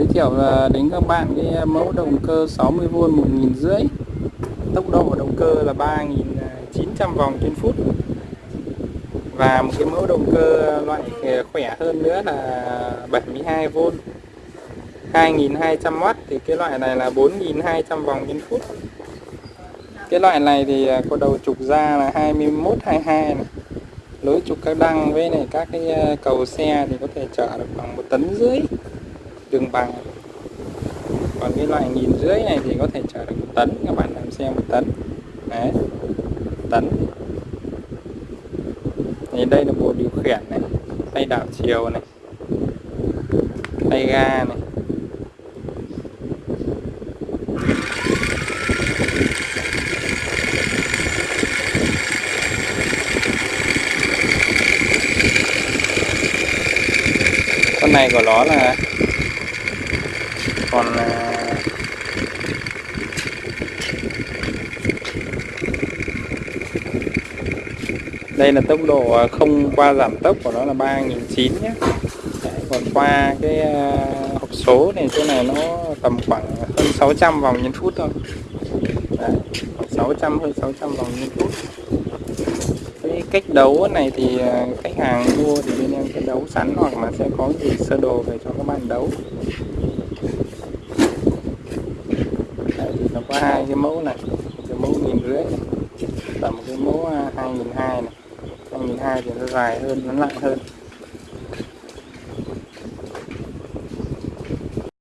giới thiệu là đến các bạn cái mẫu động cơ 60V 1500 tốc độ động cơ là 3900 vòng trên phút. Và một cái mẫu động cơ loại khỏe hơn nữa là 72V 2200W thì cái loại này là 4200 vòng trên phút. Cái loại này thì có đầu trục ra là 21 22 này. Lối trục các đăng với này, các cái cầu xe thì có thể chở được khoảng một tấn rưỡi tương bằng còn cái loại nghìn rưỡi này thì có thể chở được một tấn, các bạn làm xe một tấn. Đấy tấn. Thì đây là bộ điều khiển này, tay đảo chiều này, tay ga này. Con này của nó là còn à, đây là tốc độ ờ, không qua giảm tốc của nó là 3009 nhé. Đấy, còn qua cái à, hộp số này chỗ này nó tầm khoảng hơn 600 vòng nhân phút thôi. Đấy, 600 hơn 600 vòng nhân phút cách đấu này thì ờ, khách hàng mua thì bên em sẽ đấu sẵn hoặc là sẽ có gì sơ đồ về cho các bạn đấu. Đấy, thì nó có hai cái mẫu này cái mẫu nghìn rưỡi và một cái mẫu à, hai nghìn hai này. Hai nghìn hai thì nó dài hơn nó nặng hơn.